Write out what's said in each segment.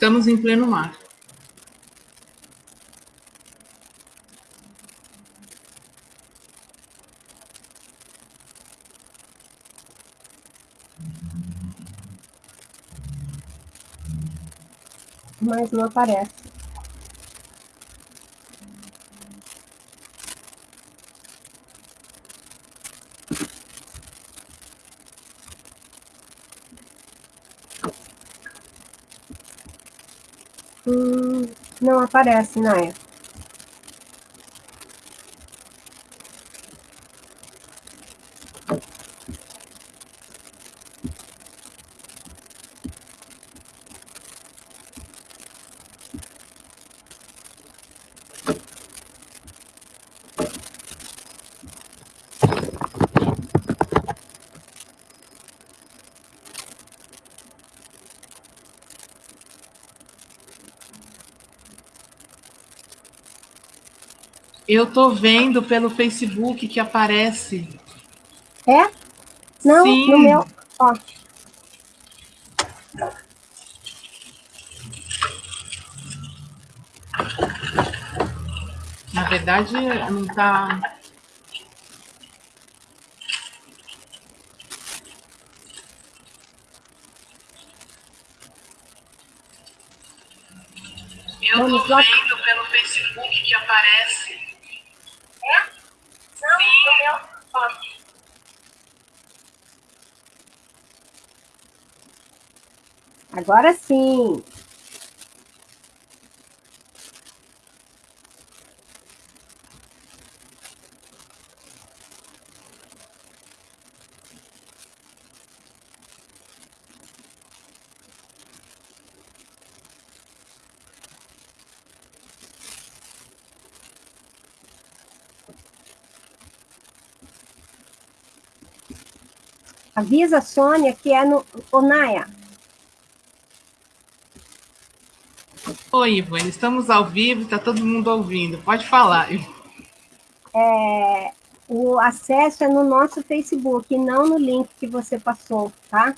Estamos em pleno mar. Mas não aparece. Hum, não aparece, Naya. Eu tô vendo pelo Facebook que aparece. É? Não, Sim. no meu. Ó, Na verdade, não tá. Eu tô vendo pelo Facebook que aparece. É? Não, no meu. Ó. Agora sim. Avisa a Sônia que é no. Ô, Naya, Oi, Ivone, estamos ao vivo, está todo mundo ouvindo. Pode falar. é, o acesso é no nosso Facebook, não no link que você passou, tá?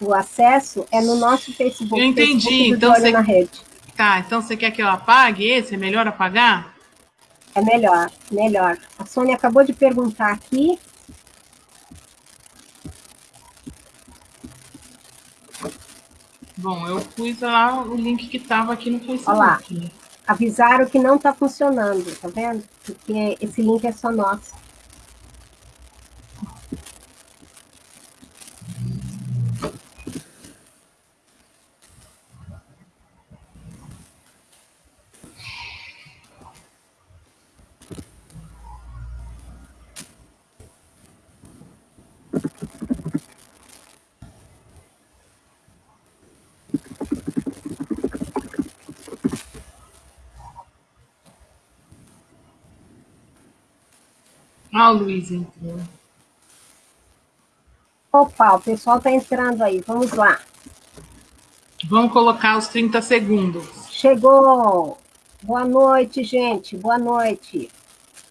O acesso é no nosso Facebook. Eu entendi, Facebook então você- na rede. Tá, então você quer que eu apague esse? É melhor apagar? É melhor, melhor. A Sônia acabou de perguntar aqui. Bom, eu pus lá o link que estava aqui no Facebook. Olha lá. Avisaram que não está funcionando, tá vendo? Porque esse link é só nosso. Ah, o Luiz entrou. Opa, o pessoal está entrando aí. Vamos lá. Vamos colocar os 30 segundos. Chegou. Boa noite, gente. Boa noite.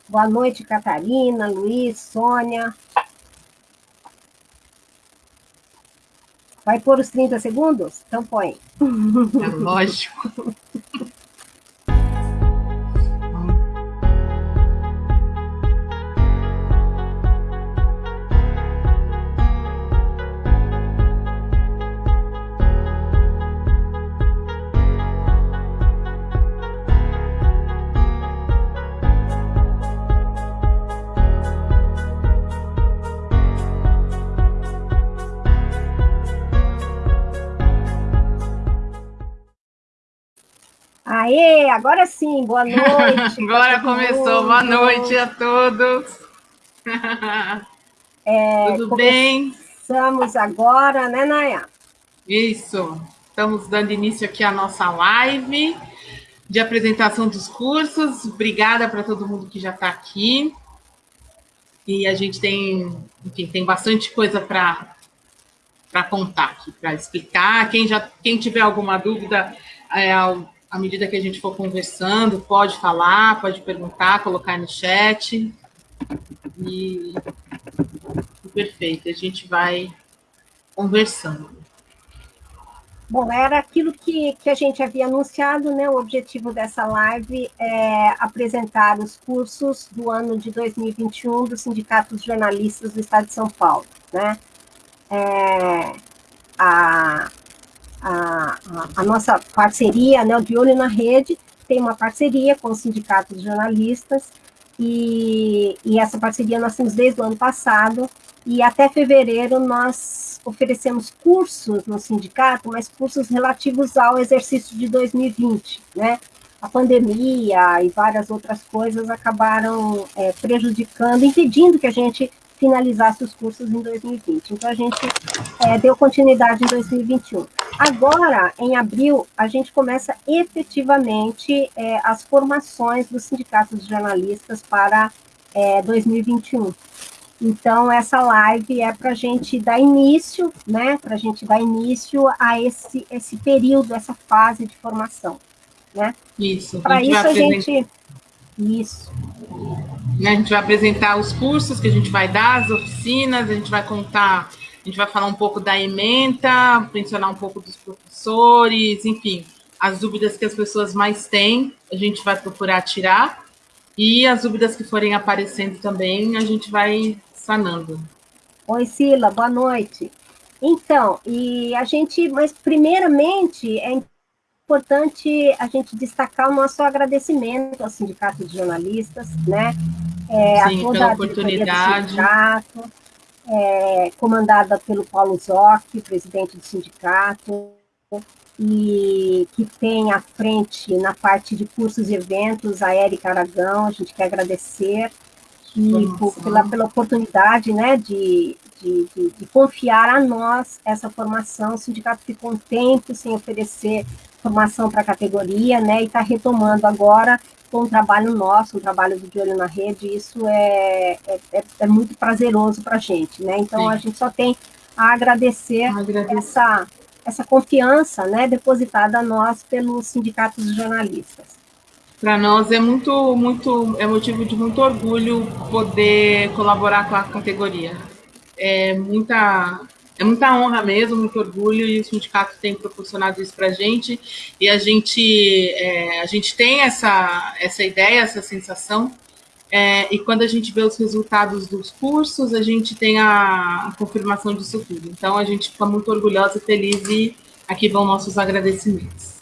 Boa noite, Catarina, Luiz, Sônia. Vai pôr os 30 segundos? Então põe. É lógico. Aê, agora sim, boa noite. Agora começou. Boa noite a todos. É, Tudo bem? Começamos agora, né, Naya? Isso. Estamos dando início aqui à nossa live de apresentação dos cursos. Obrigada para todo mundo que já está aqui. E a gente tem, enfim, tem bastante coisa para para contar aqui, para explicar. Quem já quem tiver alguma dúvida, é, à medida que a gente for conversando, pode falar, pode perguntar, colocar no chat. E perfeito, a gente vai conversando. Bom, era aquilo que, que a gente havia anunciado, né? O objetivo dessa live é apresentar os cursos do ano de 2021 do Sindicato dos Jornalistas do Estado de São Paulo, né? É, a, a, a, nossa parceria, né, o De Olho na Rede, tem uma parceria com o Sindicato dos Jornalistas, e, e essa parceria nós temos desde o ano passado, e até fevereiro nós oferecemos cursos no sindicato, mas cursos relativos ao exercício de 2020, né? A pandemia e várias outras coisas acabaram é, prejudicando, impedindo que a gente finalizasse os cursos em 2020. Então, a gente é, deu continuidade em 2021. Agora, em abril, a gente começa efetivamente é, as formações do Sindicato de Jornalistas para é, 2021. Então, essa live é para a gente dar início, né? Para a gente dar início a esse, esse período, essa fase de formação, né? Isso. Para isso a gente... Isso. A gente vai apresentar os cursos que a gente vai dar, as oficinas, a gente vai contar, a gente vai falar um pouco da ementa, mencionar um pouco dos professores, enfim, as dúvidas que as pessoas mais têm, a gente vai procurar tirar, e as dúvidas que forem aparecendo também, a gente vai sanando. Oi, Sila, boa noite. Então, e a gente, mas primeiramente é importante a gente destacar o nosso agradecimento ao Sindicato de Jornalistas, né? É, Sim, a toda a oportunidade. Sindicato, é, comandada pelo Paulo Zoc, presidente do sindicato, e que tem à frente, na parte de cursos e eventos, a Érica Aragão, a gente quer agradecer, e por, pela, pela oportunidade né, de, de, de, de, confiar a nós essa formação. O sindicato ficou um tempo sem oferecer formação para a categoria, né, e está retomando agora com um trabalho nosso, um trabalho do De Olho na Rede, isso é, é, é, é muito prazeroso para a gente, né, então Sim. a gente só tem a agradecer, agradecer. essa, essa confiança, né, depositada a nós pelos sindicatos de jornalistas. Para nós é muito, muito, é motivo de muito orgulho poder colaborar com a categoria. É muita, é muita honra mesmo, muito orgulho, e o sindicato tem proporcionado isso para a gente, e a gente, é, a gente tem essa, essa ideia, essa sensação, é, e quando a gente vê os resultados dos cursos, a gente tem a, a, confirmação disso tudo. Então, a gente fica muito orgulhosa e feliz, e aqui vão nossos agradecimentos.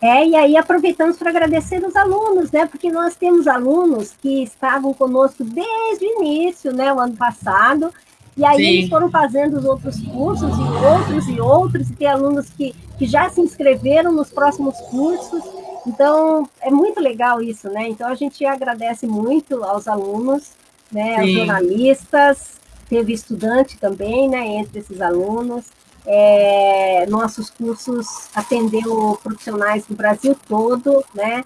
É, e aí aproveitamos para agradecer os alunos, né? Porque nós temos alunos que estavam conosco desde o início, né? O ano passado, e aí Sim. eles foram fazendo os outros cursos, e outros e outros, e tem alunos que, que já se inscreveram nos próximos cursos. Então, é muito legal isso, né? Então, a gente agradece muito aos alunos, né? Aos jornalistas, teve estudante também, né? Entre esses alunos. É, nossos cursos atendeu profissionais do Brasil todo, né?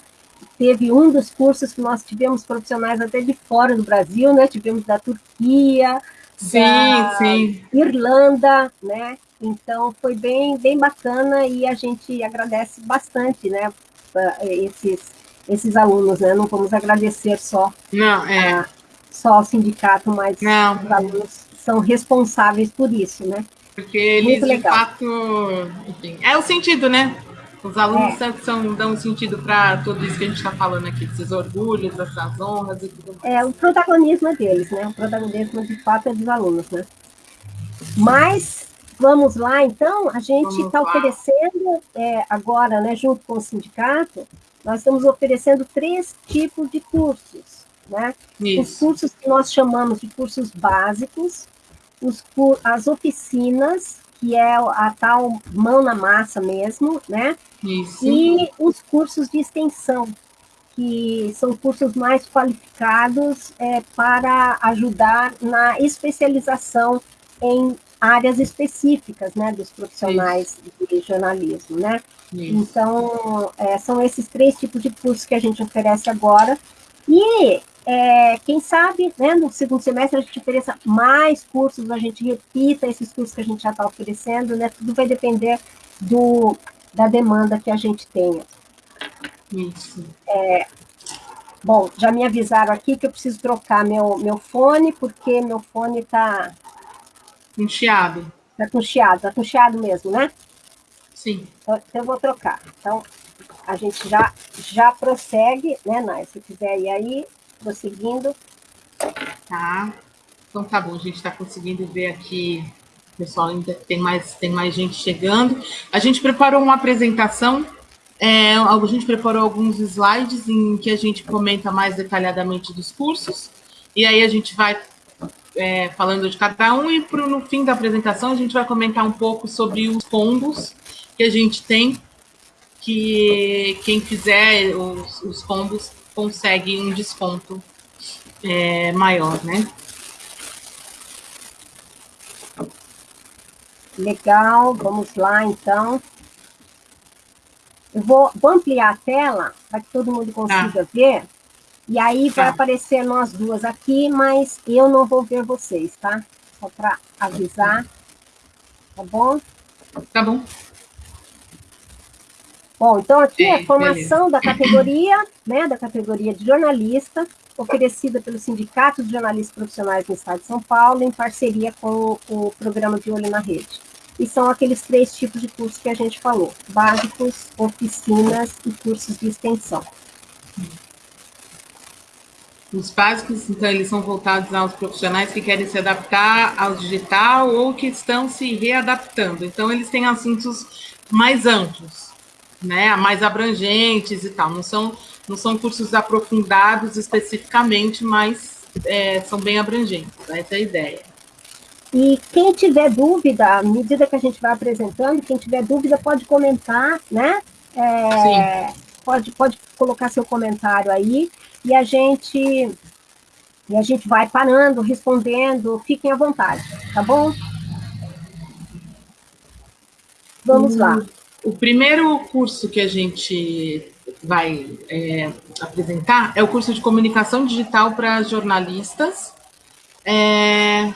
Teve um dos cursos que nós tivemos profissionais até de fora do Brasil, né? Tivemos da Turquia, sim, sim. Irlanda, né? Então foi bem, bem bacana e a gente agradece bastante, né? Esses, esses alunos, né? Não vamos agradecer só, Não, é. a, só ao sindicato, mas Não. os alunos são responsáveis por isso, né? Porque eles, de fato, enfim, é o sentido, né? Os alunos é. são, dão sentido para tudo isso que a gente está falando aqui, desses orgulhos, dessas honras e tudo mais. É, o protagonismo é deles, né? O protagonismo, de fato, é dos alunos, né? Mas, vamos lá, então, a gente está oferecendo, é, agora, né, junto com o sindicato, nós estamos oferecendo três tipos de cursos, né? Isso. Os cursos que nós chamamos de cursos básicos, os, as oficinas, que é a tal mão na massa mesmo, né? Isso. E os cursos de extensão, que são cursos mais qualificados é, para ajudar na especialização em áreas específicas, né, dos profissionais Isso. de jornalismo, né? Isso. Então, é, são esses três tipos de cursos que a gente oferece agora. E é, quem sabe, né, no segundo semestre a gente ofereça mais cursos, a gente repita esses cursos que a gente já está oferecendo, né? Tudo vai depender do, da demanda que a gente tenha. Isso. É, bom, já me avisaram aqui que eu preciso trocar meu, meu fone, porque meu fone está... Com chiado. Está com chiado, está com chiado mesmo, né? Sim. Então, eu vou trocar. Então, a gente já, já prossegue, né, Nai? Se quiser ir aí, prosseguindo. Tá. Então tá bom, a gente está conseguindo ver aqui, pessoal, ainda tem mais, tem mais gente chegando. A gente preparou uma apresentação, é, a gente preparou alguns slides em que a gente comenta mais detalhadamente dos cursos, e aí a gente vai é, falando de cada um, e pro, no fim da apresentação a gente vai comentar um pouco sobre os combos que a gente tem, que quem fizer os, os combos consegue um desconto é, maior, né? Legal, vamos lá então. Eu vou, vou ampliar a tela para que todo mundo consiga ah. ver. E aí vai tá. aparecer nós duas aqui, mas eu não vou ver vocês, tá? Só para avisar. Tá bom? Tá bom. Bom, então aqui é a formação beleza. da categoria, né, da categoria de jornalista, oferecida pelo Sindicato de Jornalistas Profissionais no Estado de São Paulo, em parceria com o, o programa de Olho na Rede. E são aqueles três tipos de cursos que a gente falou, básicos, oficinas e cursos de extensão. Os básicos, então, eles são voltados aos profissionais que querem se adaptar ao digital ou que estão se readaptando. Então, eles têm assuntos mais amplos, né, mais abrangentes e tal. Não são, não são cursos aprofundados especificamente, mas é, são bem abrangentes. Essa é a ideia. E quem tiver dúvida, à medida que a gente vai apresentando, quem tiver dúvida pode comentar, né? É, pode, pode colocar seu comentário aí e a gente e a gente vai parando, respondendo, fiquem à vontade, tá bom? Vamos lá. O primeiro curso que a gente vai é, apresentar é o curso de comunicação digital para jornalistas. É,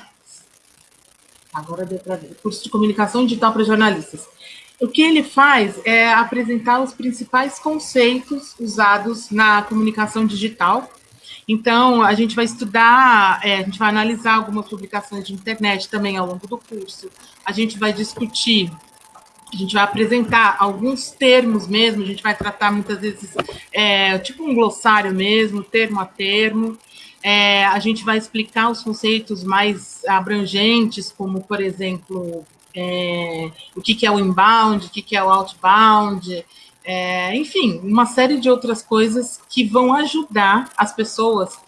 agora deu para ver. Curso de comunicação digital para jornalistas. O que ele faz é apresentar os principais conceitos usados na comunicação digital. Então, a gente vai estudar, é, a gente vai analisar algumas publicações de internet também ao longo do curso. A gente vai discutir, a gente vai apresentar alguns termos mesmo, a gente vai tratar muitas vezes, é, tipo um glossário mesmo, termo a termo. É, a gente vai explicar os conceitos mais abrangentes, como, por exemplo, é, o que, que, é o inbound, o que, que é o outbound, é, enfim, uma série de outras coisas que vão ajudar as pessoas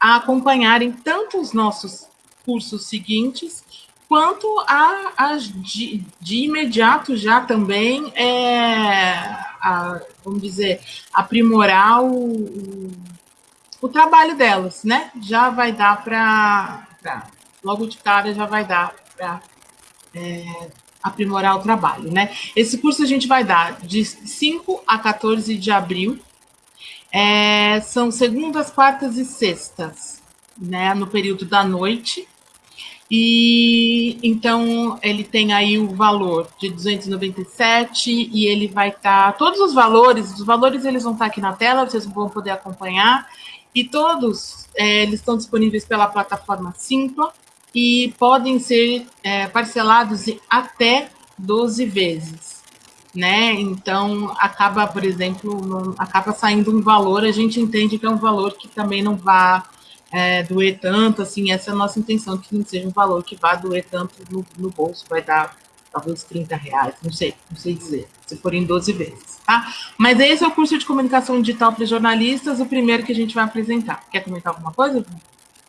a acompanharem tanto os nossos cursos seguintes, quanto a, a de, de, imediato já também, é, a, vamos dizer, aprimorar o, o, o, trabalho delas, né? Já vai dar para, logo de cara, já vai dar para é, aprimorar o trabalho, né? Esse curso a gente vai dar de 5 a 14 de abril. É, são segundas, quartas e sextas, né? No período da noite. E então ele tem aí o valor de 297 e ele vai estar tá, todos os valores, os valores eles vão estar tá aqui na tela, vocês vão poder acompanhar e todos é, eles estão disponíveis pela plataforma Simpla e podem ser é, parcelados em até 12 vezes, né? Então, acaba, por exemplo, não, acaba saindo um valor, a gente entende que é um valor que também não vá é, doer tanto, assim, essa é a nossa intenção, que não seja um valor que vá doer tanto no, no bolso, vai dar talvez 30 reais, não sei, não sei dizer, se forem 12 vezes, tá? Mas esse é o curso de comunicação digital para jornalistas, o primeiro que a gente vai apresentar. Quer comentar alguma coisa?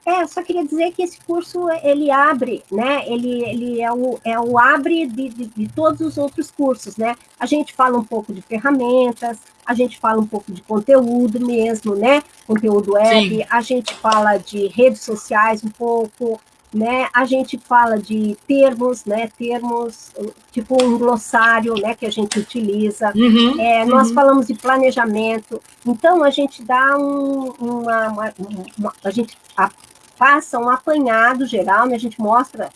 É, só queria dizer que esse curso, ele abre, né, ele, ele é, o, é o abre de, de, de todos os outros cursos, né, a gente fala um pouco de ferramentas, a gente fala um pouco de conteúdo mesmo, né, conteúdo web, Sim. a gente fala de redes sociais um pouco, né, a gente fala de termos, né, termos, tipo um glossário, né, que a gente utiliza, uhum, é, uhum. nós falamos de planejamento, então a gente dá um, uma, uma, uma, a gente faça um apanhado geral, né? a gente mostra,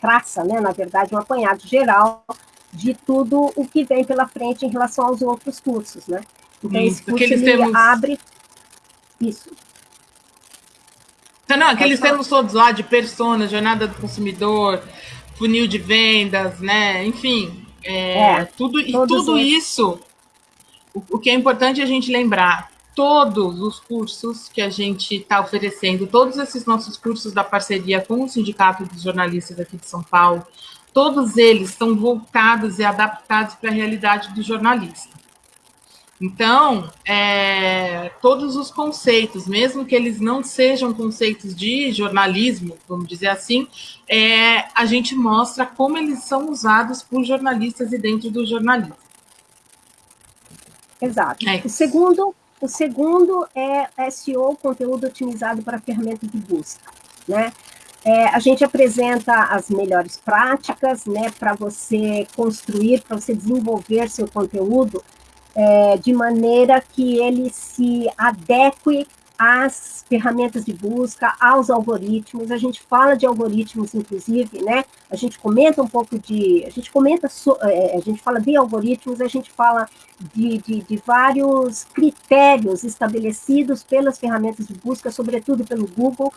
traça, né, na verdade, um apanhado geral de tudo o que vem pela frente em relação aos outros cursos, né? Então, isso, esse curso ele temos... abre isso. Não, aqueles termos todos lá de persona, jornada do consumidor, funil de vendas, né? Enfim, é, é, tudo, e tudo isso, o, o que é importante a gente lembrar, todos os cursos que a gente está oferecendo, todos esses nossos cursos da parceria com o Sindicato dos Jornalistas aqui de São Paulo, todos eles estão voltados e adaptados para a realidade do jornalista. Então, é, todos os conceitos, mesmo que eles não sejam conceitos de jornalismo, vamos dizer assim, é, a gente mostra como eles são usados por jornalistas e dentro do jornalismo. Exato. É. O segundo, o segundo é SEO, conteúdo otimizado para ferramenta de busca, né? É, a gente apresenta as melhores práticas, né, para você construir, para você desenvolver seu conteúdo é, de maneira que ele se adeque às ferramentas de busca, aos algoritmos. A gente fala de algoritmos, inclusive, né? A gente comenta um pouco de, a gente comenta, é, a gente fala de algoritmos, a gente fala de, de, de vários critérios estabelecidos pelas ferramentas de busca, sobretudo pelo Google,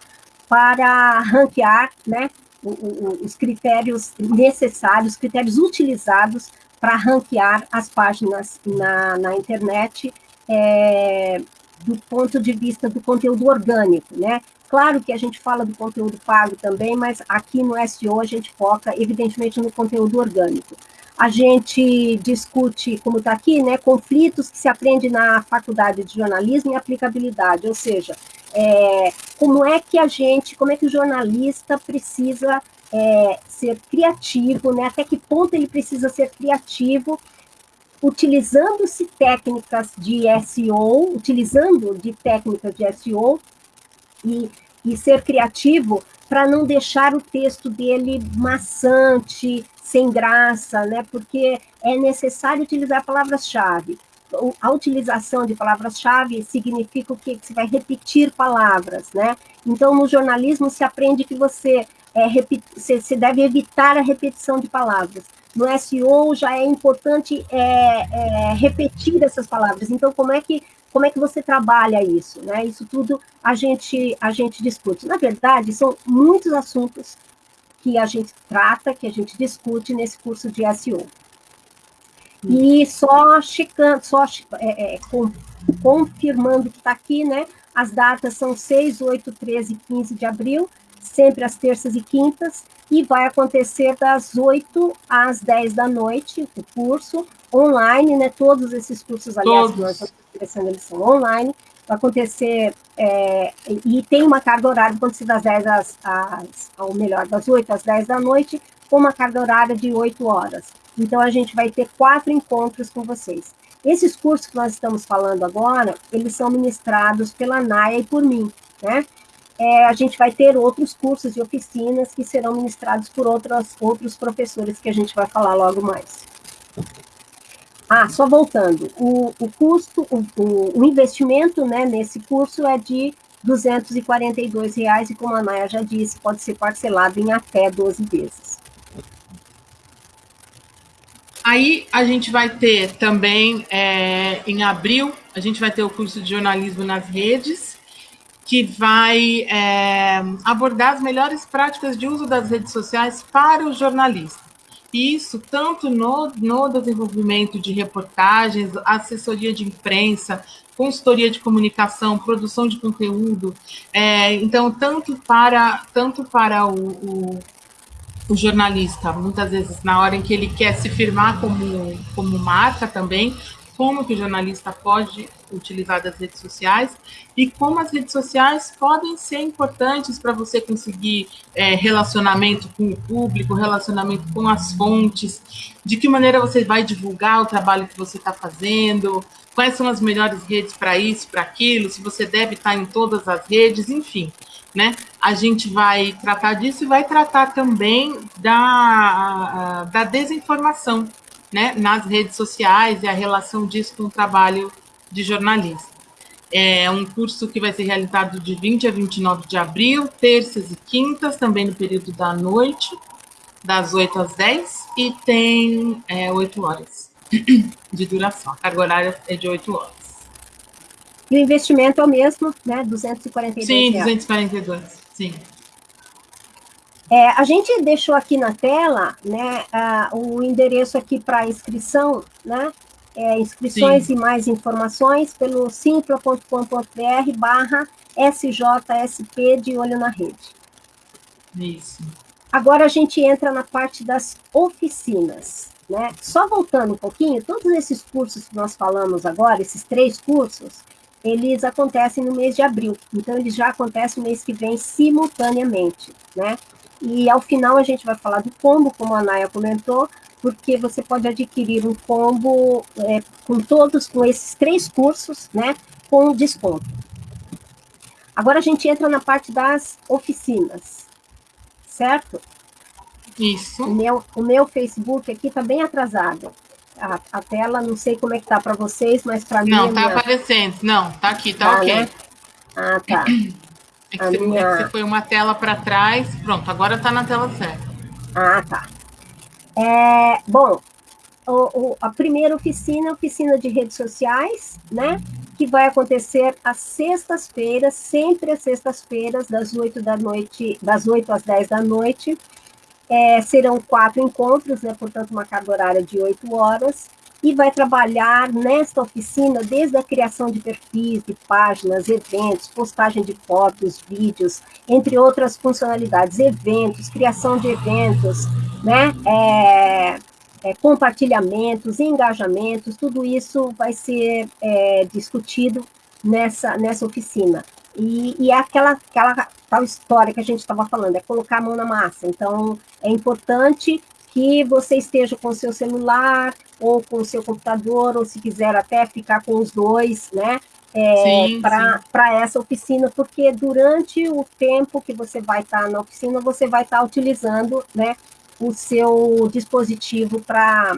para ranquear, né? os critérios necessários, os critérios utilizados para ranquear as páginas na, na internet é, do ponto de vista do conteúdo orgânico, né? Claro que a gente fala do conteúdo pago também, mas aqui no SEO a gente foca, evidentemente, no conteúdo orgânico. A gente discute, como está aqui, né, conflitos que se aprende na faculdade de jornalismo e aplicabilidade, ou seja, é, como é que a gente, como é que o jornalista precisa é, ser criativo, né? Até que ponto ele precisa ser criativo, utilizando-se técnicas de SEO, utilizando de técnicas de SEO e, e ser criativo para não deixar o texto dele maçante, sem graça, né? Porque é necessário utilizar palavras-chave. A utilização de palavras-chave significa o quê? Que você vai repetir palavras, né? Então, no jornalismo se aprende que você é, você deve evitar a repetição de palavras. No SEO já é importante é, é, repetir essas palavras. Então, como é que como é que você trabalha isso? Né? Isso tudo a gente a gente discute. Na verdade, são muitos assuntos que a gente trata, que a gente discute nesse curso de SEO. E só checando, só é, é, com, confirmando que está aqui, né? As datas são 6, 8, 13 e 15 de abril sempre às terças e quintas, e vai acontecer das 8 às 10 da noite, o curso online, né? Todos esses cursos, aliás, que nós estamos oferecendo, eles são online, vai acontecer, é, e tem uma carga horária, acontecer das 10 às, às, ou melhor, das 8 às 10 da noite, com uma carga horária de 8 horas. Então, a gente vai ter quatro encontros com vocês. Esses cursos que nós estamos falando agora, eles são ministrados pela Naya e por mim, né? É, a gente vai ter outros cursos e oficinas que serão ministrados por outros, outros professores que a gente vai falar logo mais. Ah, só voltando, o, o custo, o, o, investimento né, nesse curso é de R$ 242,00 e como a Naya já disse, pode ser parcelado em até 12 vezes. Aí a gente vai ter também, é, em abril, a gente vai ter o curso de jornalismo nas redes, que vai é, abordar as melhores práticas de uso das redes sociais para o jornalista. Isso tanto no, no desenvolvimento de reportagens, assessoria de imprensa, consultoria de comunicação, produção de conteúdo. É, então, tanto para, tanto para o, o, o, jornalista, muitas vezes na hora em que ele quer se firmar como, como marca também, como que o jornalista pode utilizar das redes sociais e como as redes sociais podem ser importantes para você conseguir é, relacionamento com o público, relacionamento com as fontes, de que maneira você vai divulgar o trabalho que você está fazendo, quais são as melhores redes para isso, para aquilo, se você deve estar em todas as redes, enfim. Né? A gente vai tratar disso e vai tratar também da, da desinformação, né, nas redes sociais e a relação disso com o trabalho de jornalista. É um curso que vai ser realizado de 20 a 29 de abril, terças e quintas, também no período da noite, das 8 às 10, e tem é, 8 horas de duração. A carga horária é de 8 horas. E o investimento é o mesmo, né? 242 Sim, reais. 242, sim. É, a gente deixou aqui na tela né, o endereço aqui para inscrição, né? É, inscrições Sim. e mais informações pelo simpla.com.br barra SJSP de Olho na Rede. Isso. Agora a gente entra na parte das oficinas. Né? Só voltando um pouquinho, todos esses cursos que nós falamos agora, esses três cursos, eles acontecem no mês de abril. Então, eles já acontecem no mês que vem simultaneamente, né? E ao final a gente vai falar do combo, como a Naya comentou, porque você pode adquirir um combo é, com todos, com esses três cursos, né? Com desconto. Agora a gente entra na parte das oficinas, certo? Isso. O meu, o meu Facebook aqui está bem atrasado. A, a, tela, não sei como é que tá para vocês, mas para mim... Não, tá minha... aparecendo. Não, tá aqui, tá, tá ok. Né? Ah, tá. É que, você, minha... é que você foi uma tela para trás. Pronto, agora tá na tela certa. Ah, tá. É, bom, o, o, a primeira oficina é oficina de redes sociais, né? Que vai acontecer às sextas-feiras, sempre às sextas-feiras, das 8 da noite, das 8 às 10 da noite. É, serão quatro encontros, né, portanto, uma carga horária de oito horas, e vai trabalhar nesta oficina desde a criação de perfis, de páginas, eventos, postagem de fotos, vídeos, entre outras funcionalidades, eventos, criação de eventos, né, é, é, compartilhamentos, engajamentos, tudo isso vai ser é, discutido nessa, nessa oficina. E, e é aquela, aquela tal história que a gente estava falando, é colocar a mão na massa. Então, é importante que você esteja com o seu celular ou com o seu computador, ou se quiser até ficar com os dois, né? É, para essa oficina, porque durante o tempo que você vai estar tá na oficina, você vai estar tá utilizando né, o seu dispositivo para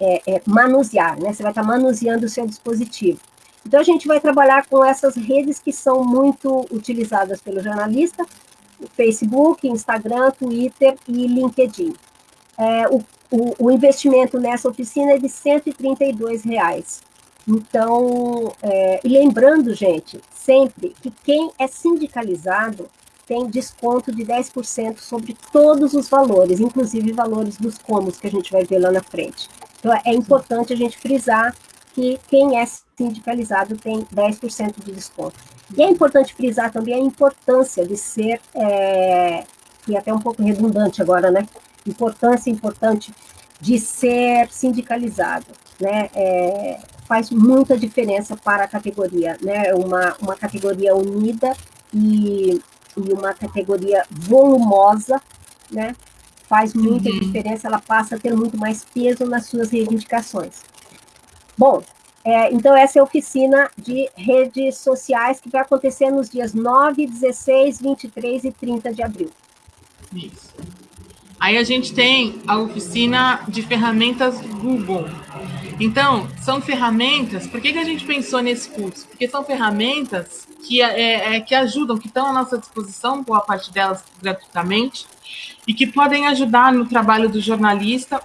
é, é, manusear, né? Você vai estar tá manuseando o seu dispositivo. Então, a gente vai trabalhar com essas redes que são muito utilizadas pelo jornalista, Facebook, Instagram, Twitter e LinkedIn. É, o, o, o, investimento nessa oficina é de 132 reais. Então, é, e lembrando, gente, sempre que quem é sindicalizado tem desconto de 10% sobre todos os valores, inclusive valores dos comos que a gente vai ver lá na frente. Então, é importante a gente frisar que quem é sindicalizado tem 10% de desconto. E é importante frisar também a importância de ser, é, e até um pouco redundante agora, né? Importância importante de ser sindicalizado, né? É, faz muita diferença para a categoria, né? Uma, uma categoria unida e, e uma categoria volumosa, né? Faz muita uhum. diferença, ela passa a ter muito mais peso nas suas reivindicações. Bom, é, então, essa é a oficina de redes sociais que vai acontecer nos dias 9, 16, 23 e 30 de abril. Isso. Aí a gente tem a oficina de ferramentas Google. Então, são ferramentas. Por que, que a gente pensou nesse curso? Porque são ferramentas que, é, é, que ajudam, que estão à nossa disposição, boa parte delas gratuitamente, e que podem ajudar no trabalho do jornalista,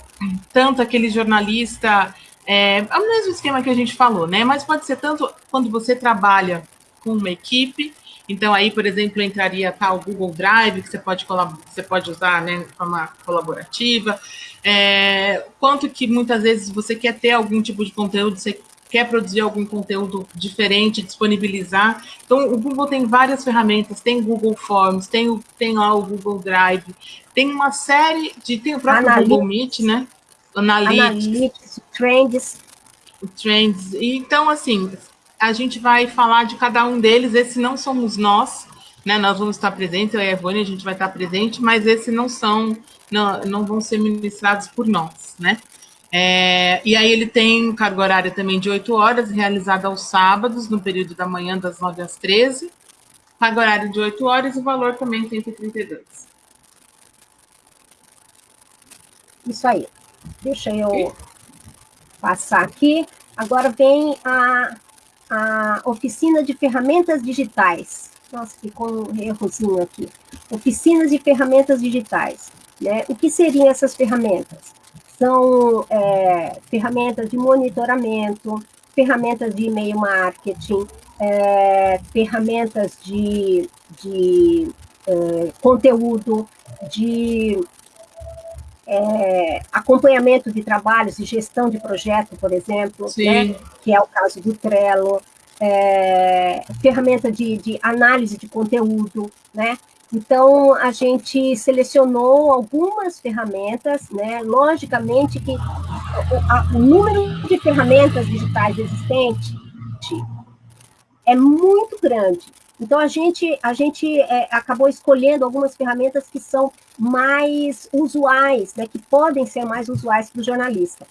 tanto aquele jornalista é, é o mesmo esquema que a gente falou, né? Mas pode ser tanto quando você trabalha com uma equipe. Então, aí, por exemplo, entraria tal Google Drive, que você pode, você pode usar né, de forma colaborativa, é, quanto que muitas vezes você quer ter algum tipo de conteúdo, você quer produzir algum conteúdo diferente, disponibilizar. Então, o Google tem várias ferramentas, tem Google Forms, tem, tem lá o Google Drive, tem uma série de. Tem o próprio Analytics. Google Meet, né? Analytics, Trends. Trends. Então, assim, a gente vai falar de cada um deles. Esse não somos nós, né? Nós vamos estar presentes, eu e a Evone, a gente vai estar presente, mas esses não são, não, não vão ser ministrados por nós, né? É, e aí ele tem carga horária também de 8 horas, realizada aos sábados, no período da manhã, das 9 às 13. Carga horária de 8 horas e o valor também 132. Isso aí. Deixa eu passar aqui. Agora vem a, a oficina de ferramentas digitais. Nossa, ficou um errozinho aqui. Oficinas de ferramentas digitais. Né? O que seriam essas ferramentas? São é, ferramentas de monitoramento, ferramentas de e-mail marketing, é, ferramentas de, de é, conteúdo, de é, acompanhamento de trabalhos e gestão de projeto, por exemplo, né, que é o caso do Trello, é, ferramenta de, de, análise de conteúdo, né? Então, a gente selecionou algumas ferramentas, né? Logicamente que o, o número de ferramentas digitais existente é muito grande. Então, a gente, a gente é, acabou escolhendo algumas ferramentas que são mais usuais, né, que podem ser mais usuais para o jornalista.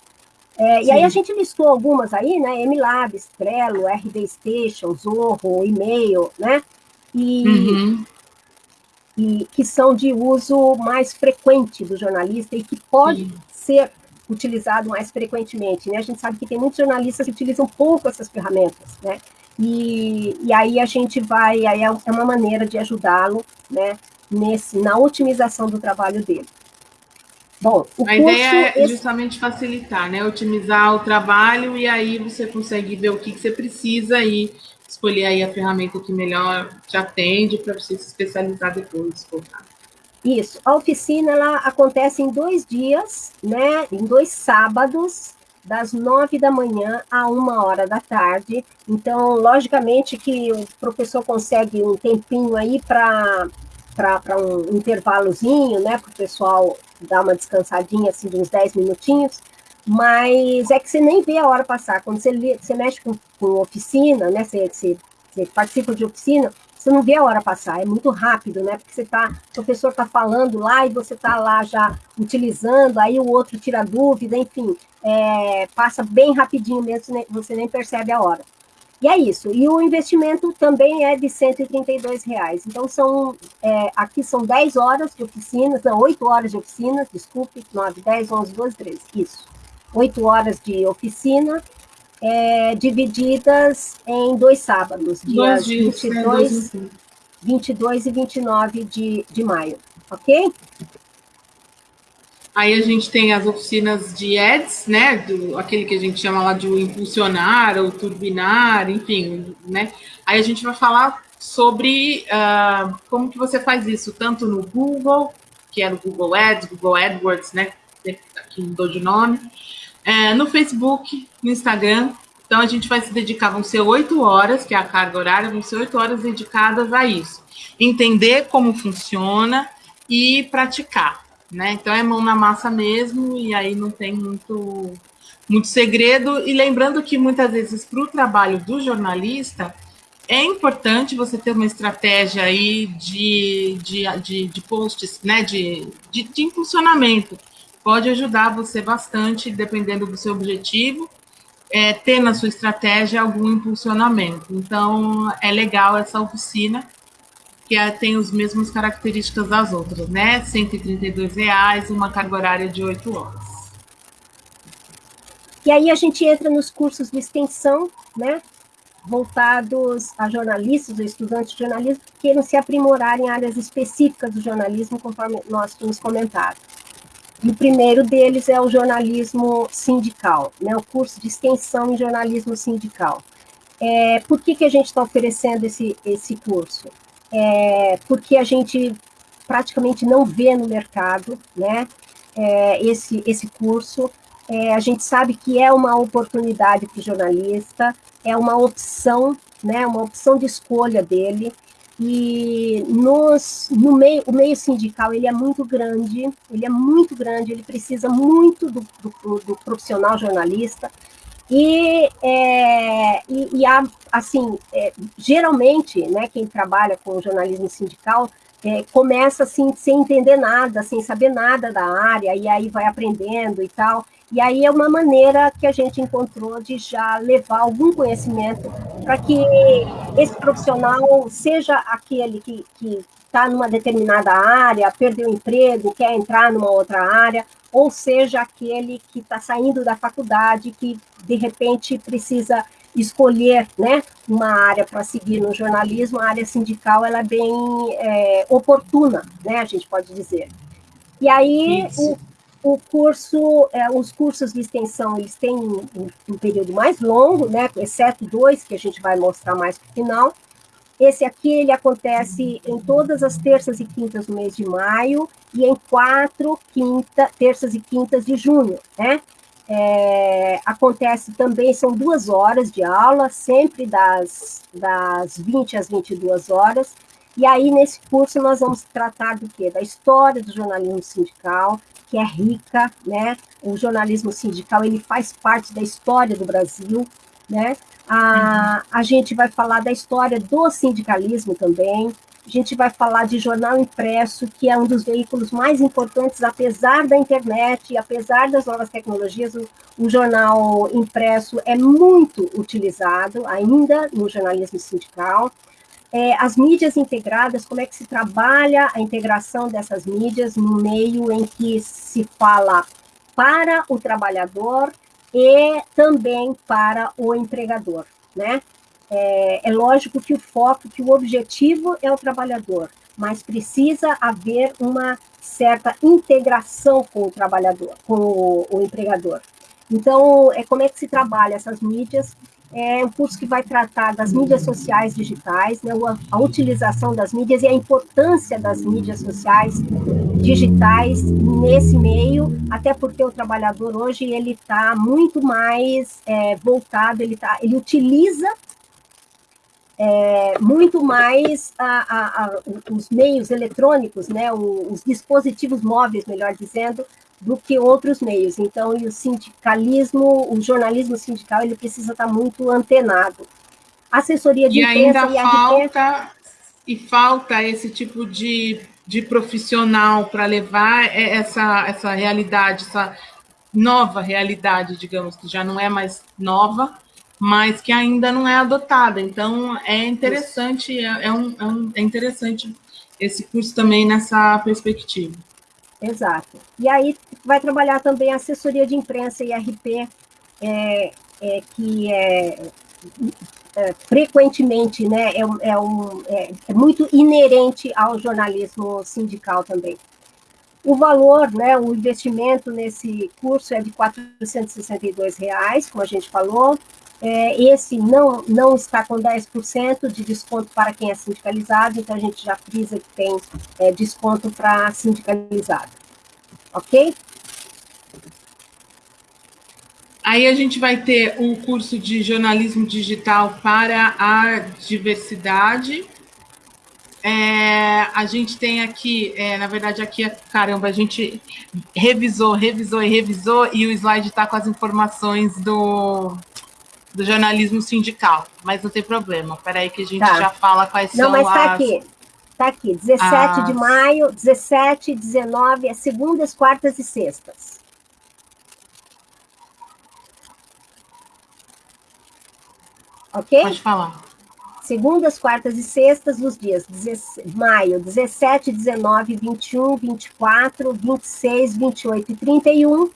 É, e aí a gente listou algumas aí, né, MLabs, Trello, RD Station, Zorro, e-mail, né, e, uhum. e que são de uso mais frequente do jornalista e que pode Sim. ser utilizado mais frequentemente, né, a gente sabe que tem muitos jornalistas que utilizam pouco essas ferramentas, né, e, e aí a gente vai, aí é, é uma maneira de ajudá-lo, né, nesse, na otimização do trabalho dele. Bom, a ideia é justamente facilitar, né? Otimizar o trabalho e aí você consegue ver o que, que você precisa e escolher aí a ferramenta que melhor te atende para você se especializar depois. Isso. A oficina ela acontece em dois dias, né? Em dois sábados, das nove da manhã a uma hora da tarde. Então, logicamente que o professor consegue um tempinho aí para para um intervalozinho, né, para o pessoal dar uma descansadinha, assim, de uns 10 minutinhos, mas é que você nem vê a hora passar. Quando você, você mexe com, com oficina, né, você, você, você participa de oficina, você não vê a hora passar, é muito rápido, né? Porque você tá, o professor está falando lá e você está lá já utilizando, aí o outro tira dúvida, enfim, é, passa bem rapidinho mesmo, você nem percebe a hora. E é isso. E o investimento também é de 132 reais. Então, são, é, aqui são 10 horas de oficinas, não, 8 horas de oficina, desculpe, 9, 10, 11, 12, 13, isso. 8 horas de oficina, é, divididas em dois sábados, dias, dias 22, 22 e 29 de, de maio, ok? Aí a gente tem as oficinas de ads, né? Do, aquele que a gente chama lá de impulsionar ou turbinar, enfim, né? Aí a gente vai falar sobre uh, como que você faz isso, tanto no Google, que é no Google Ads, Google AdWords, né? Aqui mudou de nome. É, no Facebook, no Instagram. Então a gente vai se dedicar, vão ser oito horas, que é a carga horária, vão ser oito horas dedicadas a isso. Entender como funciona e praticar né? Então é mão na massa mesmo, e aí não tem muito, muito segredo. E lembrando que muitas vezes para o trabalho do jornalista é importante você ter uma estratégia aí de, de, de, de posts, né? De, de, de impulsionamento. Pode ajudar você bastante, dependendo do seu objetivo, é, ter na sua estratégia algum impulsionamento. Então, é legal essa oficina que é, tem as mesmas características das outras, né? 132 reais, uma carga horária de 8 horas. E aí a gente entra nos cursos de extensão, né? Voltados a jornalistas ou estudantes de jornalismo que queiram se aprimorar em áreas específicas do jornalismo, conforme nós tínhamos comentado. E o primeiro deles é o jornalismo sindical, né? O curso de extensão em jornalismo sindical. É, por que, que a gente está oferecendo esse, esse curso? é, porque a gente praticamente não vê no mercado né, é, esse, esse curso. É, a gente sabe que é uma oportunidade para o jornalista, é uma opção, né, uma opção de escolha dele. E nos, no meio, o meio sindical ele é muito grande, ele é muito grande, ele precisa muito do, do, do profissional jornalista, e, é, e, e há, assim, é, geralmente, né, quem trabalha com jornalismo sindical é, começa assim, sem entender nada, sem saber nada da área, e aí vai aprendendo e tal. E aí é uma maneira que a gente encontrou de já levar algum conhecimento para que esse profissional seja aquele que está numa determinada área, perdeu o emprego, quer entrar numa outra área, ou seja aquele que está saindo da faculdade, que de repente precisa escolher né, uma área para seguir no jornalismo, a área sindical ela é bem é, oportuna, né, a gente pode dizer. E aí o, o, curso, é, os cursos de extensão, eles têm um, um, período mais longo, né, exceto dois que a gente vai mostrar mais para o final, Esse aqui ele acontece em todas as terças e quintas do mês de maio e em quatro quinta, terças e quintas de junho, né? É, acontece também, são duas horas de aula, sempre das, das 20 às 22 horas, e aí nesse curso nós vamos tratar do quê? Da história do jornalismo sindical, que é rica, né? O jornalismo sindical, ele faz parte da história do Brasil, né? A, a gente vai falar da história do sindicalismo também, a gente vai falar de jornal impresso, que é um dos veículos mais importantes, apesar da internet apesar das novas tecnologias, o, o jornal impresso é muito utilizado ainda no jornalismo sindical. É, as mídias integradas, como é que se trabalha a integração dessas mídias no meio em que se fala para o trabalhador e também para o empregador, né? É, é lógico que o foco, que o objetivo é o trabalhador, mas precisa haver uma certa integração com o trabalhador, com o, o empregador. Então, é como é que se trabalha essas mídias é um curso que vai tratar das mídias sociais digitais, né, a, utilização das mídias e a importância das mídias sociais digitais nesse meio, até porque o trabalhador hoje ele está muito mais é, voltado, ele, tá, ele utiliza é, muito mais a, a, a, os meios eletrônicos, né, os dispositivos móveis, melhor dizendo, do que outros meios. Então, e o sindicalismo, o jornalismo sindical, ele precisa estar muito antenado. Assessoria de e ainda e falta e falta esse tipo de, de profissional para levar essa essa realidade, essa nova realidade, digamos que já não é mais nova, mas que ainda não é adotada. Então, é interessante, é, é, um, é, um, é interessante esse curso também nessa perspectiva. Exato. E aí vai trabalhar também a assessoria de imprensa e RP, é, é, que é, é, frequentemente né, é, é, um, é, é, muito inerente ao jornalismo sindical também. O valor, né, o investimento nesse curso é de 462 reais, como a gente falou. É, esse não, não está com 10% de desconto para quem é sindicalizado, então a gente já frisa que tem é, desconto para sindicalizado. Ok? Aí a gente vai ter um curso de jornalismo digital para a diversidade. É, a gente tem aqui, é, na verdade, aqui, caramba, a gente revisou, revisou e revisou, e o slide está com as informações do, do jornalismo sindical, mas não tem problema. Peraí que a gente tá. já fala quais não, são mas tá as... aqui. Tá aqui, 17 as... de maio, 17, 19, é segundas, quartas e sextas. Ok? Pode falar. Segundas, quartas e sextas, nos dias de maio, 17, 19, 21, 24, 26, 28 e 31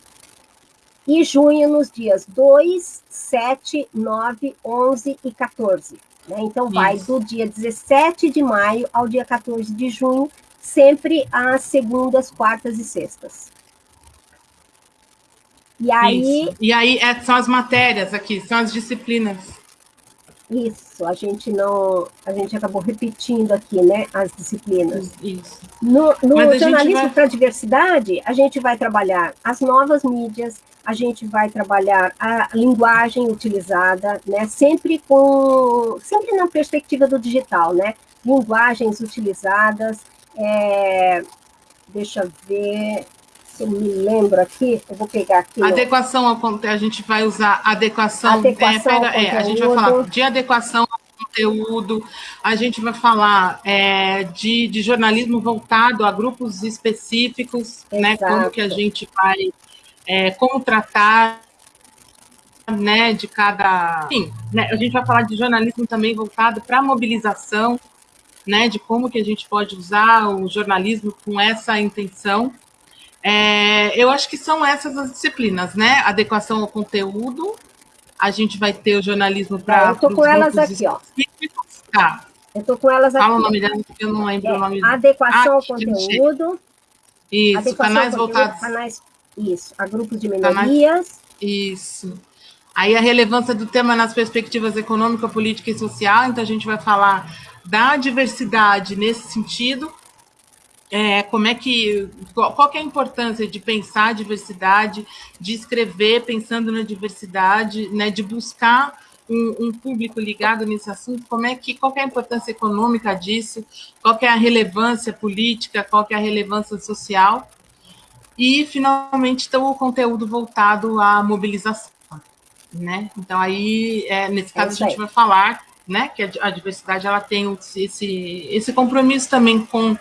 e junho nos dias 2, 7, 9, 11 e 14. Né? Então, vai Isso. do dia 17 de maio ao dia 14 de junho, sempre às segundas, quartas e sextas. E aí... Isso. E aí é, são as matérias aqui, são as disciplinas. Isso, a gente não, a gente acabou repetindo aqui, né, as disciplinas. Isso. No, no jornalismo vai... para a diversidade, a gente vai trabalhar as novas mídias, a gente vai trabalhar a linguagem utilizada, né, sempre com, sempre na perspectiva do digital, né, linguagens utilizadas, é, deixa eu ver, se eu me lembro aqui, eu vou pegar aqui. Adequação ao a gente vai usar adequação, adequação é, pega, é, a gente vai falar de adequação ao conteúdo, a gente vai falar é, de, de jornalismo voltado a grupos específicos, Exato. né? Como que a gente vai é, como tratar né, de cada. Enfim, né, a gente vai falar de jornalismo também voltado para a mobilização, né, de como que a gente pode usar o jornalismo com essa intenção. É, eu acho que são essas as disciplinas, né? Adequação ao conteúdo, a gente vai ter o jornalismo para. eu estou com elas aqui, ó. Tá. Eu estou com elas aqui. Fala o nome delas, porque eu não lembro é, o nome. Adequação ah, ao conteúdo. Isso, adequação canais voltados. Canais isso, a grupos de tá minorias. Isso. Aí a relevância do tema nas perspectivas econômica, política e social, então a gente vai falar da diversidade nesse sentido, é, como é que qual, qual é a importância de pensar a diversidade, de escrever pensando na diversidade, né, de buscar um, um, público ligado nesse assunto, como é que qual é a importância econômica disso, qual é a relevância política, qual é a relevância social? E finalmente então, o conteúdo voltado à mobilização, né? Então aí é, nesse caso é a gente vai falar, né, que a, diversidade ela tem esse esse compromisso também com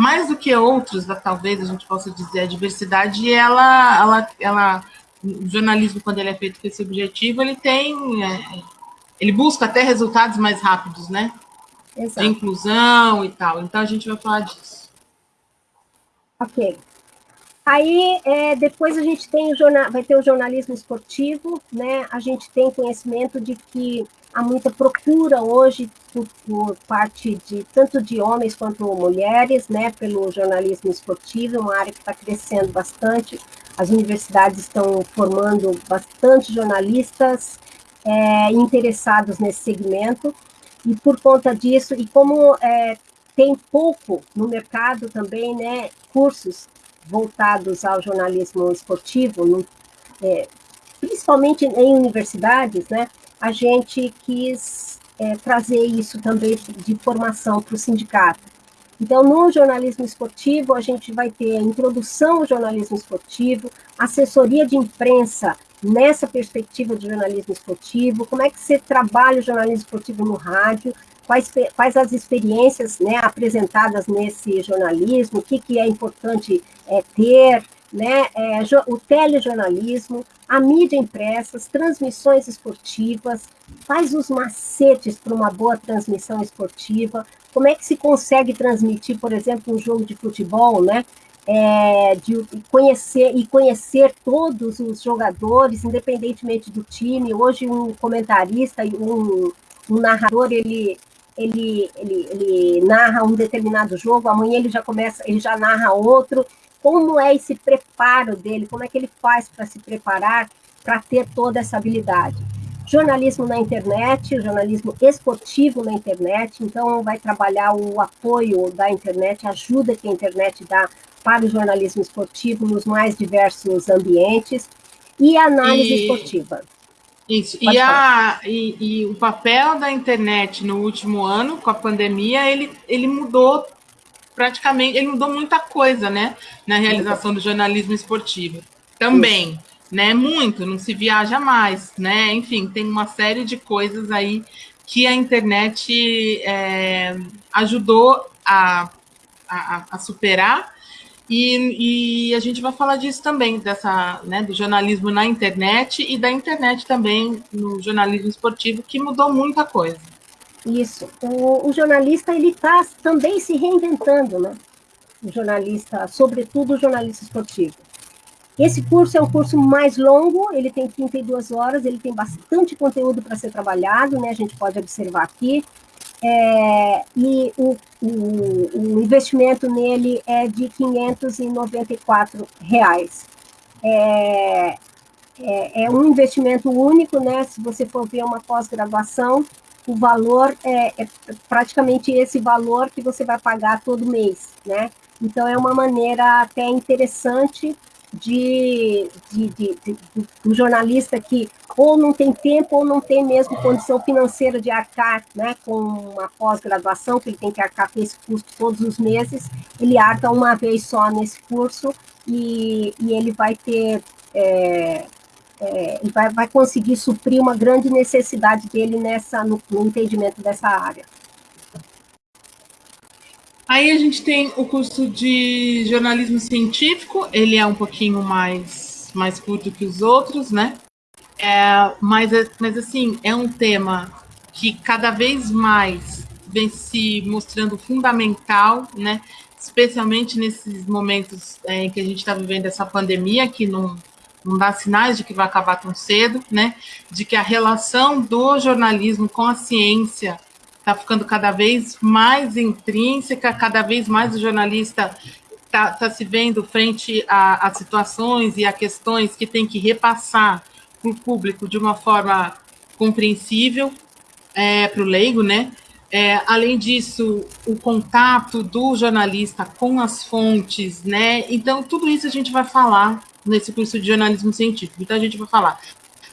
mais do que outros, talvez a gente possa dizer, a diversidade, ela, ela, ela, o jornalismo, quando ele é feito com esse objetivo, ele tem, é, ele busca até resultados mais rápidos, né? Exato. De inclusão e tal. Então, a gente vai falar disso. Ok. Aí, é, depois a gente tem o jornal, vai ter o jornalismo esportivo, né? A gente tem conhecimento de que há muita procura hoje por, por, parte de tanto de homens quanto mulheres, né, pelo jornalismo esportivo, uma área que está crescendo bastante. As universidades estão formando bastante jornalistas é, interessados nesse segmento e por conta disso e como é, tem pouco no mercado também, né, cursos voltados ao jornalismo esportivo, no, é, principalmente em universidades, né, a gente quis é, trazer isso também de formação para o sindicato. Então, no jornalismo esportivo, a gente vai ter a introdução ao jornalismo esportivo, assessoria de imprensa nessa perspectiva de jornalismo esportivo, como é que você trabalha o jornalismo esportivo no rádio, quais, quais as experiências né, apresentadas nesse jornalismo, o que, que é importante é, ter, né, é, o telejornalismo, a mídia impressa, as transmissões esportivas, faz os macetes para uma boa transmissão esportiva, como é que se consegue transmitir, por exemplo, um jogo de futebol, né, é, de conhecer e conhecer todos os jogadores, independentemente do time. Hoje um comentarista e um, um narrador ele, ele, ele, ele narra um determinado jogo, amanhã ele já começa, ele já narra outro como é esse preparo dele, como é que ele faz para se preparar para ter toda essa habilidade. Jornalismo na internet, jornalismo esportivo na internet, então vai trabalhar o apoio da internet, a ajuda que a internet dá para o jornalismo esportivo nos mais diversos ambientes, e análise e... esportiva. Isso, e, a, e, e, o papel da internet no último ano, com a pandemia, ele, ele mudou praticamente, ele mudou muita coisa, né, na realização do jornalismo esportivo. Também, Isso. né, muito, não se viaja mais, né, enfim, tem uma série de coisas aí que a internet é, ajudou a, a, a superar, e, e, a gente vai falar disso também, dessa, né, do jornalismo na internet e da internet também no jornalismo esportivo, que mudou muita coisa. Isso. O, o jornalista ele está também se reinventando, né? O jornalista, sobretudo o jornalista esportivo. Esse curso é um curso mais longo, ele tem 32 horas, ele tem bastante conteúdo para ser trabalhado, né? A gente pode observar aqui. É, e o, o, o, investimento nele é de 594 reais. É, é, é um investimento único, né? Se você for ver uma pós-graduação, o valor é, é, praticamente esse valor que você vai pagar todo mês, né? Então, é uma maneira até interessante de, de, de, de, do jornalista que ou não tem tempo ou não tem mesmo condição financeira de arcar né, com uma pós-graduação, que ele tem que arcar com esse custo todos os meses, ele arca uma vez só nesse curso e, e ele vai ter é, é, e vai, vai conseguir suprir uma grande necessidade dele nessa, no, no entendimento dessa área. Aí a gente tem o curso de jornalismo científico, ele é um pouquinho mais, mais curto que os outros, né? É, mas, mas, assim, é um tema que cada vez mais vem se mostrando fundamental, né? Especialmente nesses momentos é, em que a gente está vivendo essa pandemia, que não, não dá sinais de que vai acabar tão cedo, né? De que a relação do jornalismo com a ciência está ficando cada vez mais intrínseca, cada vez mais o jornalista está tá se vendo frente a, a, situações e a questões que tem que repassar para o público de uma forma compreensível é, para o leigo, né? É, além disso, o contato do jornalista com as fontes, né? Então, tudo isso a gente vai falar nesse curso de jornalismo científico. Então, a gente vai falar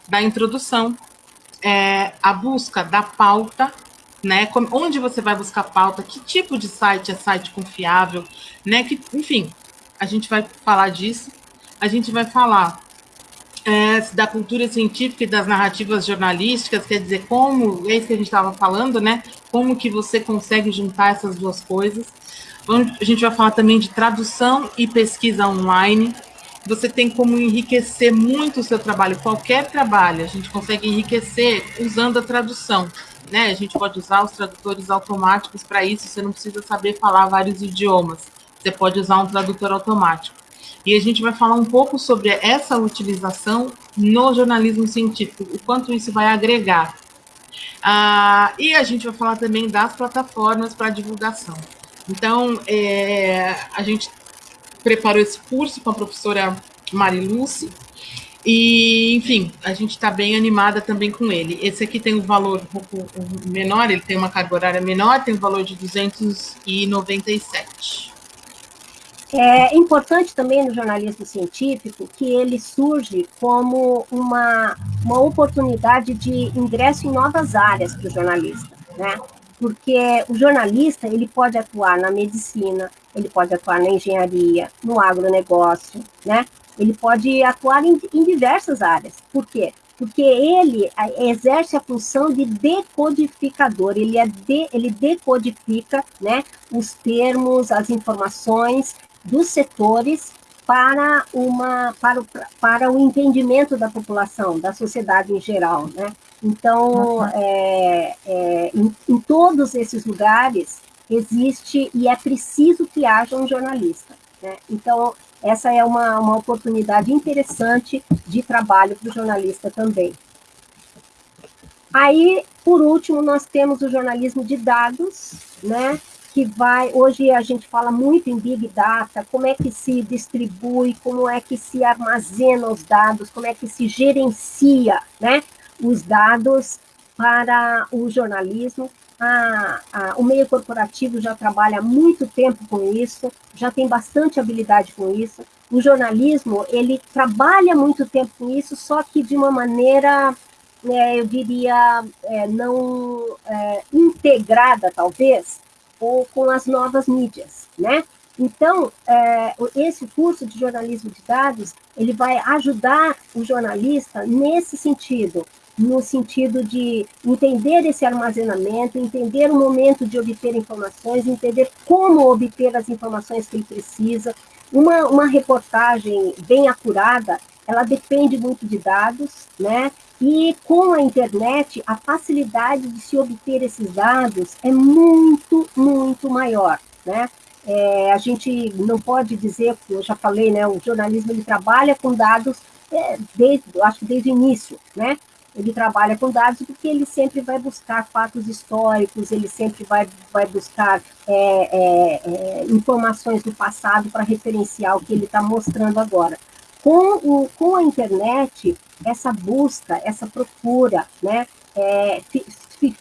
da introdução, é, a busca da pauta, né? Como, onde você vai buscar pauta, que tipo de site é site confiável, né? Que, enfim, a gente vai falar disso. A gente vai falar é, da cultura científica e das narrativas jornalísticas, quer dizer, como, é isso que a gente estava falando, né? Como que você consegue juntar essas duas coisas. A gente vai falar também de tradução e pesquisa online. Você tem como enriquecer muito o seu trabalho, qualquer trabalho, a gente consegue enriquecer usando a tradução. Né? A gente pode usar os tradutores automáticos para isso, você não precisa saber falar vários idiomas. Você pode usar um tradutor automático. E a gente vai falar um pouco sobre essa utilização no jornalismo científico, o quanto isso vai agregar. Ah, e a gente vai falar também das plataformas para divulgação. Então, é, a gente preparou esse curso com a professora Mariluce, e, enfim, a gente está bem animada também com ele. Esse aqui tem um valor um pouco menor, ele tem uma carga horária menor, tem um valor de 297. É importante também no jornalismo científico que ele surge como uma, uma oportunidade de ingresso em novas áreas para o jornalista, né? Porque o jornalista ele pode atuar na medicina, ele pode atuar na engenharia, no agronegócio, né? Ele pode atuar em, em diversas áreas. Por quê? porque ele exerce a função de decodificador, ele, é de, ele decodifica né, os termos, as informações dos setores para, uma, para, o, para o entendimento da população, da sociedade em geral. Né? Então, uhum. é, é, em, em todos esses lugares existe e é preciso que haja um jornalista. Né? Então, essa é uma, uma oportunidade interessante de trabalho para o jornalista também. Aí, por último, nós temos o jornalismo de dados, né? que vai, hoje a gente fala muito em Big Data, como é que se distribui, como é que se armazena os dados, como é que se gerencia né, os dados para o jornalismo. A, a, o meio corporativo já trabalha muito tempo com isso, já tem bastante habilidade com isso. O jornalismo, ele trabalha muito tempo com isso, só que de uma maneira, é, eu diria, é, não é, integrada, talvez, ou com as novas mídias, né? Então, é, esse curso de jornalismo de dados, ele vai ajudar o jornalista nesse sentido, no sentido de entender esse armazenamento, entender o momento de obter informações, entender como obter as informações que ele precisa. Uma, uma reportagem bem acurada, ela depende muito de dados, né? E com a internet, a facilidade de se obter esses dados é muito, muito maior, né? É, a gente não pode dizer, eu já falei, né, o jornalismo ele trabalha com dados é, desde, acho que desde o início, né? Ele trabalha com dados porque ele sempre vai buscar fatos históricos, ele sempre vai, vai buscar é, é, é informações do passado para referenciar o que ele está mostrando agora. Com, o, com a internet, essa busca, essa procura, né, é,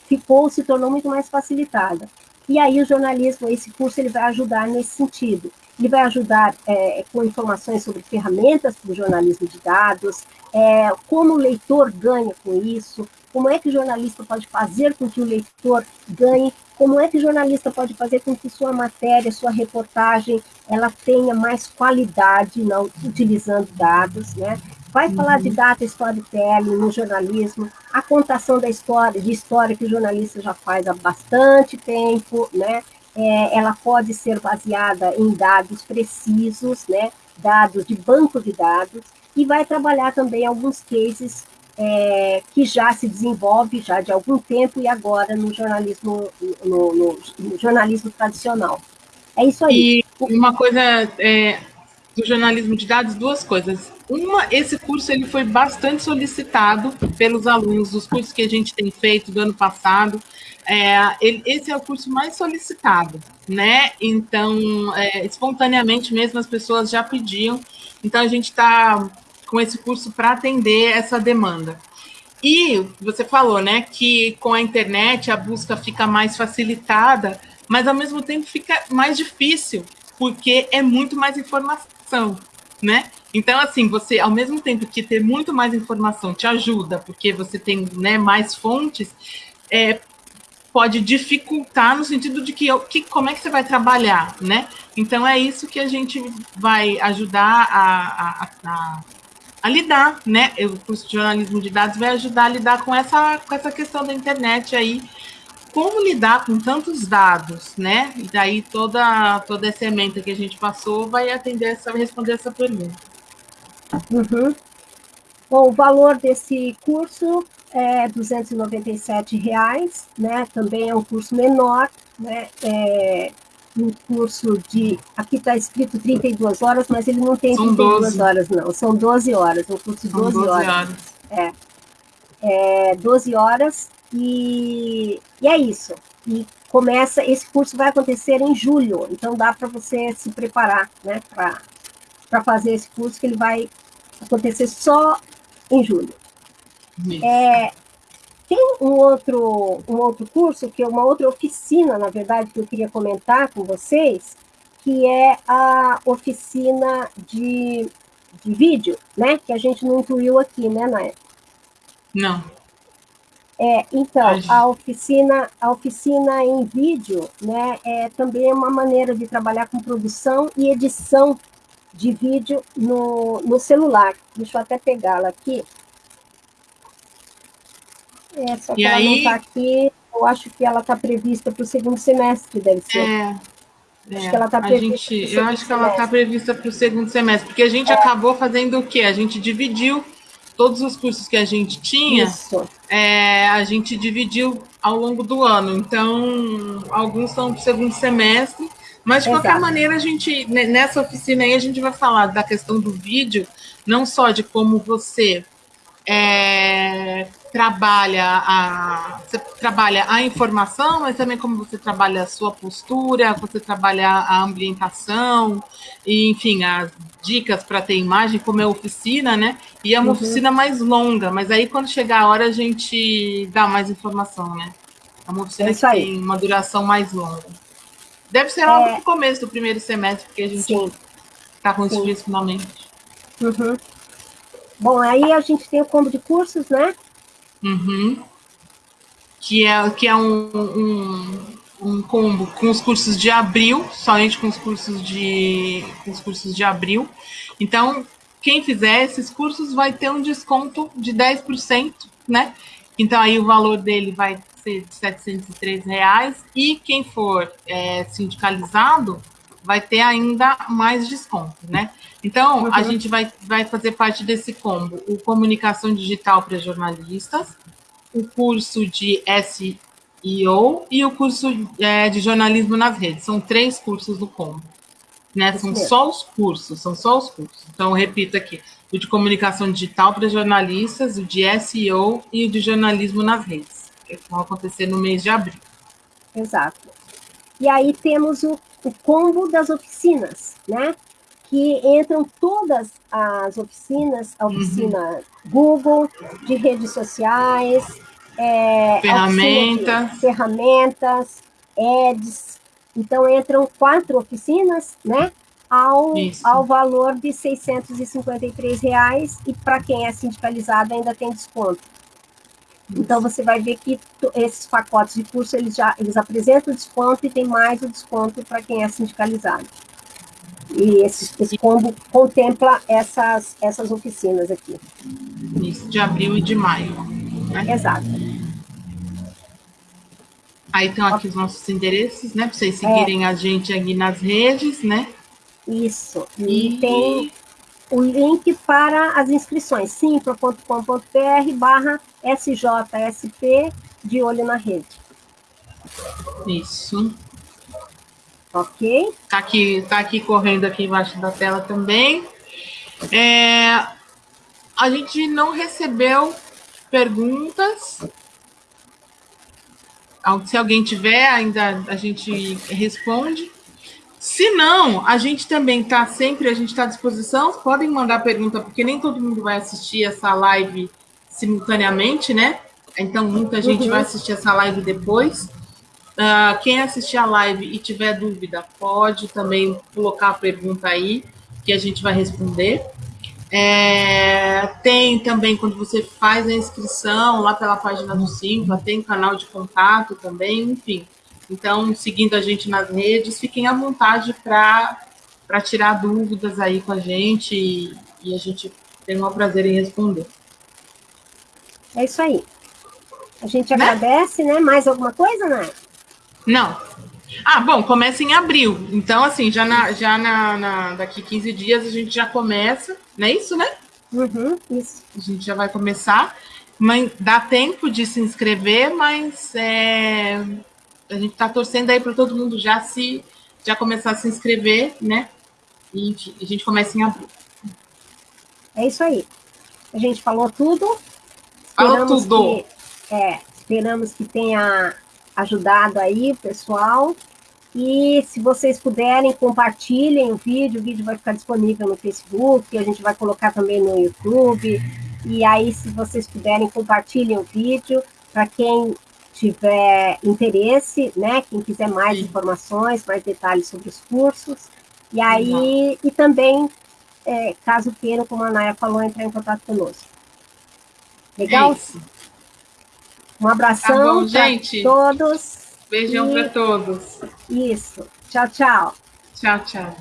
ficou, se tornou muito mais facilitada. E aí o jornalismo, esse curso, ele vai ajudar nesse sentido. Ele vai ajudar é, com informações sobre ferramentas do jornalismo de dados, é, como o leitor ganha com isso, como é que o jornalista pode fazer com que o leitor ganhe, como é que o jornalista pode fazer com que sua matéria, sua reportagem, ela tenha mais qualidade, não utilizando dados, né? vai falar de uhum. data storytelling no jornalismo, a contação da história, de história que o jornalista já faz há bastante tempo, né? É, ela pode ser baseada em dados precisos, né? Dados de banco de dados, e vai trabalhar também alguns cases é, que já se desenvolve já de algum tempo e agora no jornalismo, no, no, no jornalismo tradicional. É isso aí. E uma coisa é, do jornalismo de dados, duas coisas. Uma, esse curso ele foi bastante solicitado pelos alunos dos cursos que a gente tem feito do ano passado. É, ele, esse é o curso mais solicitado, né? Então, é, espontaneamente mesmo as pessoas já pediam. Então, a gente está com esse curso para atender essa demanda. E você falou, né, que com a internet a busca fica mais facilitada, mas ao mesmo tempo fica mais difícil, porque é muito mais informação, né? Então, assim, você, ao mesmo tempo que ter muito mais informação te ajuda, porque você tem né, mais fontes, é, pode dificultar no sentido de que, que como é que você vai trabalhar, né? Então é isso que a gente vai ajudar a, a, a, a lidar, né? O curso de jornalismo de dados vai ajudar a lidar com essa, com essa questão da internet aí, como lidar com tantos dados, né? E daí toda, toda essa emenda que a gente passou vai atender essa, responder essa pergunta. Uhum. Bom, o valor desse curso é 297 reais, né? Também é um curso menor, né? É um curso de, aqui está escrito 32 horas, mas ele não tem são 32 12. horas, não, são 12 horas, um curso de 12, 12 horas. horas. É, é 12 horas e, e é isso. E começa, esse curso vai acontecer em julho, então dá para você se preparar, né, para fazer esse curso, que ele vai acontecer só em julho. É, tem um outro, um outro curso, que é uma outra oficina, na verdade, que eu queria comentar com vocês, que é a oficina de, de vídeo, né? Que a gente não incluiu aqui, né, Nair? Não. É, então, a oficina, a oficina em vídeo, né, é também uma maneira de trabalhar com produção e edição de vídeo no, no celular. Deixa eu até pegá-la aqui. É, só que e ela aí... não está aqui. Eu acho que ela está prevista para o segundo semestre, deve ser. É. Acho é, que ela está prevista. Gente, eu acho que ela está prevista para o segundo semestre, porque a gente é. acabou fazendo o quê? A gente dividiu todos os cursos que a gente tinha, é, a gente dividiu ao longo do ano. Então, alguns são para o segundo semestre, mas de Exato. qualquer maneira, a gente, nessa oficina aí, a gente vai falar da questão do vídeo, não só de como você é, trabalha a você trabalha a informação, mas também como você trabalha a sua postura, você trabalha a ambientação, e, enfim, as dicas para ter imagem, como é oficina, né? E é uma uhum. oficina mais longa, mas aí quando chegar a hora a gente dá mais informação, né? É uma oficina é que tem uma duração mais longa. Deve ser logo é... no começo do primeiro semestre, porque a gente está com isso finalmente. Uhum. Bom, aí a gente tem o combo de cursos, né? Uhum. Que é, que é um, um, um, combo com os cursos de abril, somente com os cursos de, com os cursos de abril. Então, quem fizer esses cursos vai ter um desconto de 10%, né? Então, aí o valor dele vai ser de 703 reais. E quem for é, sindicalizado vai ter ainda mais desconto, né? Então, uhum. a gente vai, vai fazer parte desse combo: o Comunicação Digital para Jornalistas, o curso de SEO e o curso é, de Jornalismo nas Redes. São três cursos do combo. Né? São só os cursos, são só os cursos. Então, repito aqui: o de Comunicação Digital para Jornalistas, o de SEO e o de Jornalismo nas Redes, que vão acontecer no mês de abril. Exato. E aí temos o o combo das oficinas, né? Que entram todas as oficinas, a oficina uhum. Google, de redes sociais, é, ferramentas, ferramentas, ads. Então entram quatro oficinas, né? Ao, ao valor de 653 reais e para quem é sindicalizado ainda tem desconto. Então você vai ver que esses pacotes de curso eles já eles apresentam desconto e tem mais o desconto para quem é sindicalizado. E esse, esse combo contempla essas, essas oficinas aqui. Isso, de abril e de maio. Né? Exato. Aí estão aqui os nossos endereços, né? Para vocês seguirem é. a gente aqui nas redes, né? Isso. E, e tem o link para as inscrições, simpro.com.br barra SJSP de olho na rede. Isso. Ok. Tá aqui, tá aqui correndo aqui embaixo da tela também. É, a gente não recebeu perguntas. Se alguém tiver, ainda a gente responde. Se não, a gente também está sempre, a gente está à disposição. Podem mandar pergunta, porque nem todo mundo vai assistir essa live simultaneamente, né? Então, muita gente uhum. vai assistir essa live depois. Uh, quem assistir a live e tiver dúvida, pode também colocar a pergunta aí, que a gente vai responder. É, tem também, quando você faz a inscrição lá pela página do Simpla, tem canal de contato também, enfim. Então, seguindo a gente nas redes, fiquem à vontade para tirar dúvidas aí com a gente e, e a gente tem o prazer em responder. É isso aí. A gente né? agradece, né? Mais alguma coisa, né? Não. Ah, bom, começa em abril. Então, assim, já, na, já na, na, daqui 15 dias a gente já começa, não é isso, né? Uhum, isso. A gente já vai começar. Mas dá tempo de se inscrever, mas é, a gente está torcendo aí para todo mundo já se já começar a se inscrever, né? E a gente começa em abril. É isso aí. A gente falou tudo. Falou tudo. Que, é, esperamos que tenha ajudado aí o pessoal. E se vocês puderem, compartilhem o vídeo, o vídeo vai ficar disponível no Facebook, a gente vai colocar também no YouTube. E aí, se vocês puderem, compartilhem o vídeo para quem tiver interesse, né? Quem quiser mais informações, mais detalhes sobre os cursos. E aí, e também, é, caso queiram, como a Naya falou, entrar em contato conosco. Legal? É um abração tá para todos. Beijão e... para todos. Isso. Tchau, tchau. Tchau, tchau.